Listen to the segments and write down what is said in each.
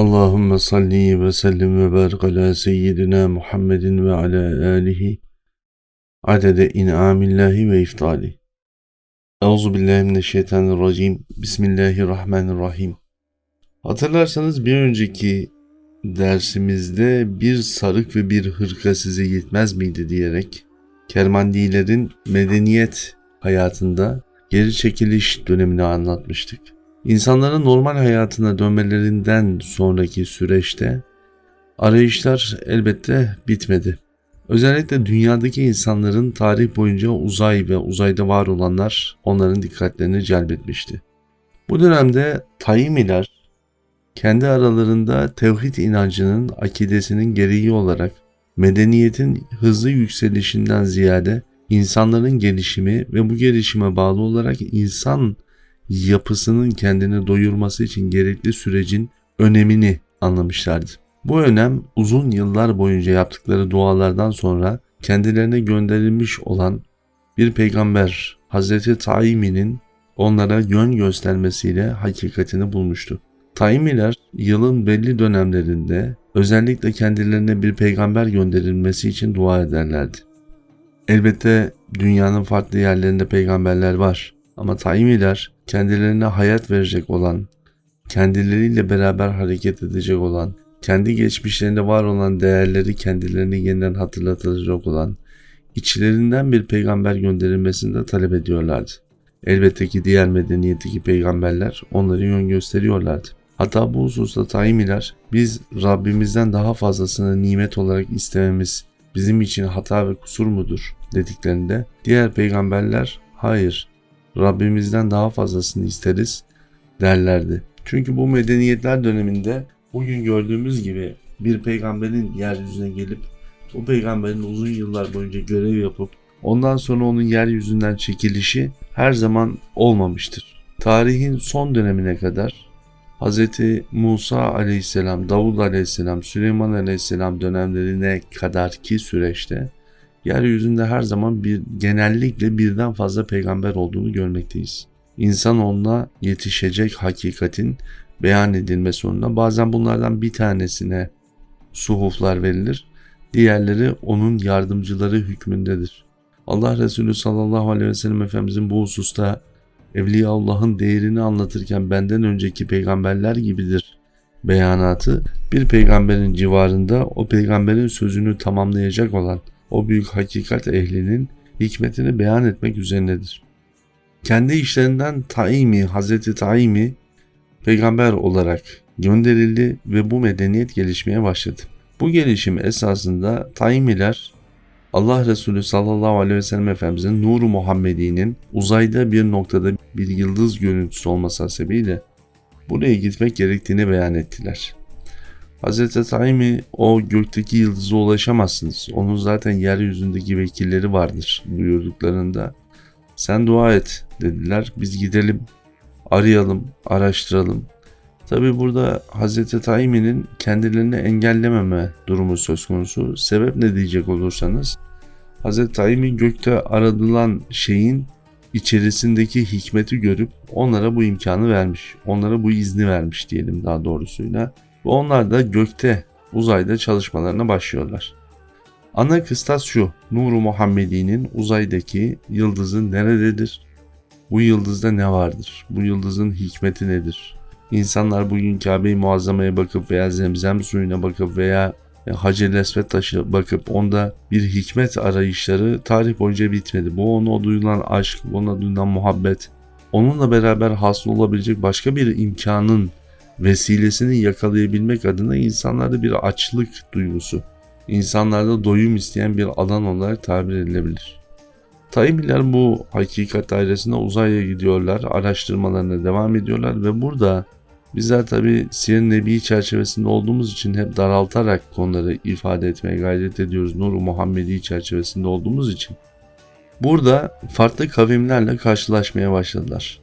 Allahümme salli ve sellim ve barik ala seyyidina Muhammedin ve ala alihi adede in'amillahi ve iftali. Euzu billahi mineşşeytanirracim. Bismillahirrahmanirrahim. Hatırlarsanız bir önceki dersimizde bir sarık ve bir hırka size yetmez miydi diyerek Kermandilerin medeniyet hayatında geri çekiliş dönemini anlatmıştık. İnsanların normal hayatına dönmelerinden sonraki süreçte arayışlar elbette bitmedi. Özellikle dünyadaki insanların tarih boyunca uzay ve uzayda var olanlar onların dikkatlerini celbetmişti. Bu dönemde Taimiler kendi aralarında tevhid inancının akidesinin gereği olarak medeniyetin hızlı yükselişinden ziyade insanların gelişimi ve bu gelişime bağlı olarak insan yapısının kendini doyurması için gerekli sürecin önemini anlamışlardı. Bu önem uzun yıllar boyunca yaptıkları dualardan sonra kendilerine gönderilmiş olan bir peygamber Hazreti Taimi'nin onlara yön göstermesiyle hakikatini bulmuştu. Taimiler yılın belli dönemlerinde özellikle kendilerine bir peygamber gönderilmesi için dua ederlerdi. Elbette dünyanın farklı yerlerinde peygamberler var ama Taimiler kendilerine hayat verecek olan, kendileriyle beraber hareket edecek olan, kendi geçmişlerinde var olan değerleri kendilerine yeniden hatırlatacak olan, içlerinden bir peygamber gönderilmesini de talep ediyorlardı. Elbette ki diğer medeniyetteki peygamberler onları yön gösteriyorlardı. Hatta bu hususta Taimiler biz Rabbimizden daha fazlasını nimet olarak istememiz bizim için hata ve kusur mudur dediklerinde diğer peygamberler hayır Rabbimizden daha fazlasını isteriz derlerdi. Çünkü bu medeniyetler döneminde bugün gördüğümüz gibi bir peygamberin yeryüzüne gelip o peygamberin uzun yıllar boyunca görev yapıp ondan sonra onun yeryüzünden çekilişi her zaman olmamıştır. Tarihin son dönemine kadar Hz. Musa aleyhisselam, Davud aleyhisselam, Süleyman aleyhisselam dönemlerine kadarki süreçte yeryüzünde her zaman bir genellikle birden fazla peygamber olduğunu görmekteyiz. İnsan onunla yetişecek hakikatin beyan edilme sonunda bazen bunlardan bir tanesine suhuflar verilir, diğerleri onun yardımcıları hükmündedir. Allah Resulü sallallahu aleyhi ve sellem Efendimizin bu hususta Evliya Allah'ın değerini anlatırken benden önceki peygamberler gibidir beyanatı bir peygamberin civarında o peygamberin sözünü tamamlayacak olan o büyük hakikat ehlinin hikmetini beyan etmek üzerinedir. Kendi işlerinden Taimi, Hazreti Taimi peygamber olarak gönderildi ve bu medeniyet gelişmeye başladı. Bu gelişim esasında Taimiler Allah Resulü sallallahu aleyhi ve sellem Efendimizin nuru Muhammedi'nin uzayda bir noktada bir yıldız görüntüsü olması hasebiyle buraya gitmek gerektiğini beyan ettiler. Hz. Taimi o gökteki yıldıza ulaşamazsınız. Onun zaten yeryüzündeki vekilleri vardır buyurduklarında. Sen dua et dediler. Biz gidelim, arayalım, araştıralım. Tabi burada Hz. Taimi'nin kendilerini engellememe durumu söz konusu. Sebep ne diyecek olursanız Hz. Taimi gökte aradılan şeyin içerisindeki hikmeti görüp onlara bu imkanı vermiş. Onlara bu izni vermiş diyelim daha doğrusuyla. Ve onlar da gökte, uzayda çalışmalarına başlıyorlar. Ana kıstas şu, Nuru Muhammedi'nin uzaydaki yıldızı nerededir? Bu yıldızda ne vardır? Bu yıldızın hikmeti nedir? İnsanlar bugün Kabe-i Muazzama'ya bakıp veya zemzem suyuna bakıp veya Hacer-i Esved taşı bakıp onda bir hikmet arayışları tarih boyunca bitmedi. Bu ona duyulan aşk, ona duyulan muhabbet, onunla beraber hasıl olabilecek başka bir imkanın vesilesini yakalayabilmek adına insanlarda bir açlık duygusu, insanlarda doyum isteyen bir alan olarak tabir edilebilir. Taimiler bu hakikat dairesinde uzaya gidiyorlar, araştırmalarına devam ediyorlar ve burada bizler tabi Siyer Nebi çerçevesinde olduğumuz için hep daraltarak konuları ifade etmeye gayret ediyoruz. Nur-u Muhammedi çerçevesinde olduğumuz için. Burada farklı kavimlerle karşılaşmaya başladılar.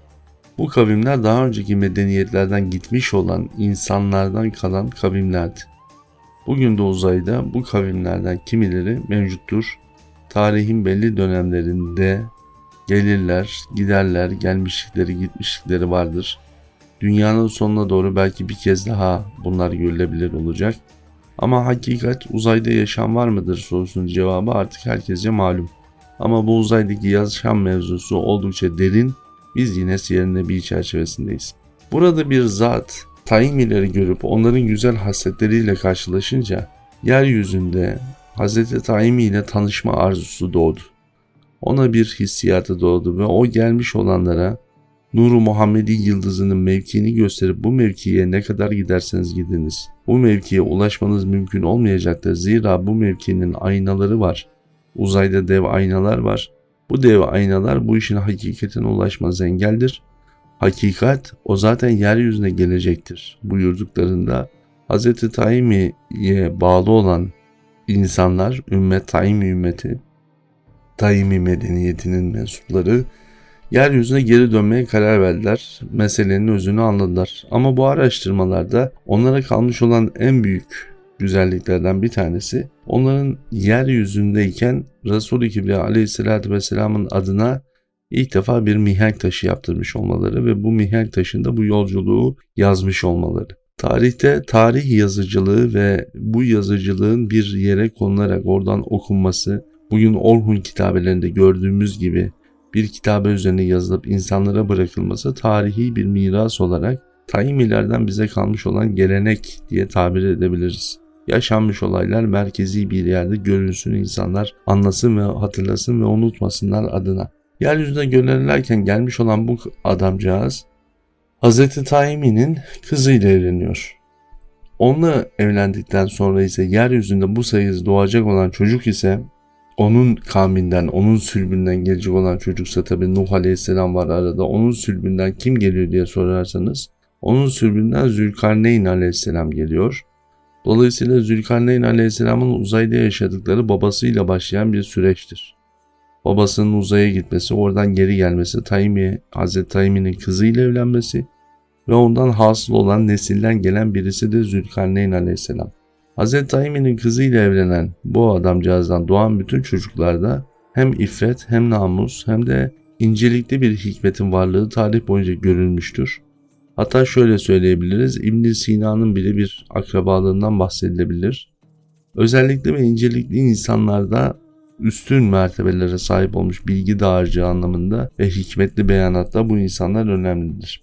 Bu kavimler daha önceki medeniyetlerden gitmiş olan insanlardan kalan kavimlerdi. Bugün de uzayda bu kavimlerden kimileri mevcuttur. Tarihin belli dönemlerinde gelirler, giderler, gelmişlikleri, gitmişlikleri vardır. Dünyanın sonuna doğru belki bir kez daha bunlar görülebilir olacak. Ama hakikat uzayda yaşam var mıdır sorusunun cevabı artık herkese malum. Ama bu uzaydaki yaşam mevzusu oldukça derin. Biz yine siyerin nebi çerçevesindeyiz. Burada bir zat Taimileri görüp onların güzel hasletleriyle karşılaşınca yeryüzünde Hz. Taimi ile tanışma arzusu doğdu. Ona bir hissiyatı doğdu ve o gelmiş olanlara Nuru Muhammedi yıldızının mevkiini gösterip bu mevkiye ne kadar giderseniz gidiniz. Bu mevkiye ulaşmanız mümkün olmayacaktır. Zira bu mevkinin aynaları var. Uzayda dev aynalar var. Bu dev aynalar bu işin hakikatine ulaşmaz engeldir. Hakikat o zaten yeryüzüne gelecektir buyurduklarında Hz. Taimi'ye bağlı olan insanlar, ümmet Taimi ümmeti, Taimi medeniyetinin mensupları yeryüzüne geri dönmeye karar verdiler. Meselenin özünü anladılar. Ama bu araştırmalarda onlara kalmış olan en büyük güzelliklerden bir tanesi onların yeryüzündeyken Resul-i Kibriya aleyhissalatü vesselamın adına ilk defa bir mihenk taşı yaptırmış olmaları ve bu mihenk taşında bu yolculuğu yazmış olmaları. Tarihte tarih yazıcılığı ve bu yazıcılığın bir yere konularak oradan okunması, bugün Orhun kitabelerinde gördüğümüz gibi bir kitabe üzerine yazılıp insanlara bırakılması tarihi bir miras olarak Taimilerden bize kalmış olan gelenek diye tabir edebiliriz. Yaşanmış olaylar merkezi bir yerde görünsün insanlar anlasın ve hatırlasın ve unutmasınlar adına. Yeryüzüne gönderilirken gelmiş olan bu adamcağız Hz. Taimi'nin kızıyla evleniyor. Onunla evlendikten sonra ise yeryüzünde bu sayısı doğacak olan çocuk ise onun kavminden, onun sülbünden gelecek olan çocuksa tabi Nuh Aleyhisselam var arada. Onun sülbünden kim geliyor diye sorarsanız onun sülbünden Zülkarneyn Aleyhisselam geliyor. Dolayısıyla Zülkarneyn Aleyhisselam'ın uzayda yaşadıkları babasıyla başlayan bir süreçtir. Babasının uzaya gitmesi, oradan geri gelmesi, Taymi, Hazreti Taymi'nin kızıyla evlenmesi ve ondan hasıl olan nesilden gelen birisi de Zülkarneyn Aleyhisselam. Hazreti Taymi'nin kızıyla evlenen bu adamcağızdan doğan bütün çocuklarda hem iffet hem namus hem de incelikli bir hikmetin varlığı tarih boyunca görülmüştür. Hatta şöyle söyleyebiliriz, ibn Sina'nın bile bir akrabalığından bahsedilebilir. Özellikle ve incelikli insanlarda üstün mertebelere sahip olmuş bilgi dağarcığı anlamında ve hikmetli beyanatta bu insanlar önemlidir.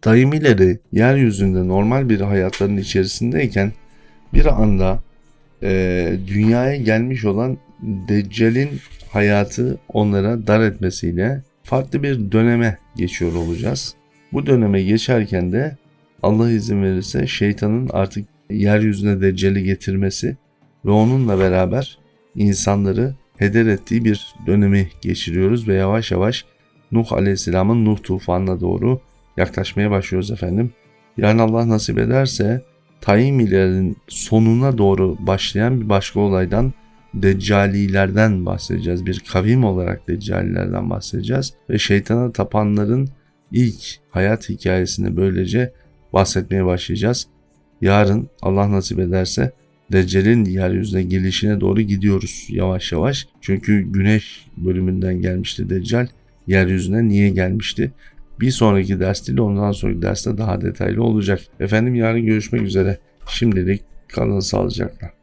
Taimileri yeryüzünde normal bir hayatların içerisindeyken bir anda e, dünyaya gelmiş olan Deccal'in hayatı onlara dar etmesiyle farklı bir döneme geçiyor olacağız. Bu döneme geçerken de Allah izin verirse şeytanın artık yeryüzüne Deccal'i getirmesi ve onunla beraber insanları heder ettiği bir dönemi geçiriyoruz ve yavaş yavaş Nuh Aleyhisselam'ın Nuh tufanına doğru yaklaşmaya başlıyoruz efendim. Yani Allah nasip ederse Taimilerin sonuna doğru başlayan bir başka olaydan Deccalilerden bahsedeceğiz. Bir kavim olarak Deccalilerden bahsedeceğiz. Ve şeytana tapanların ilk hayat hikayesini böylece bahsetmeye başlayacağız. Yarın Allah nasip ederse Deccal'in yeryüzüne gelişine doğru gidiyoruz yavaş yavaş. Çünkü güneş bölümünden gelmişti Deccal. Yeryüzüne niye gelmişti? Bir sonraki ders değil ondan sonraki derste daha detaylı olacak. Efendim yarın görüşmek üzere. Şimdilik kalın sağlıcakla.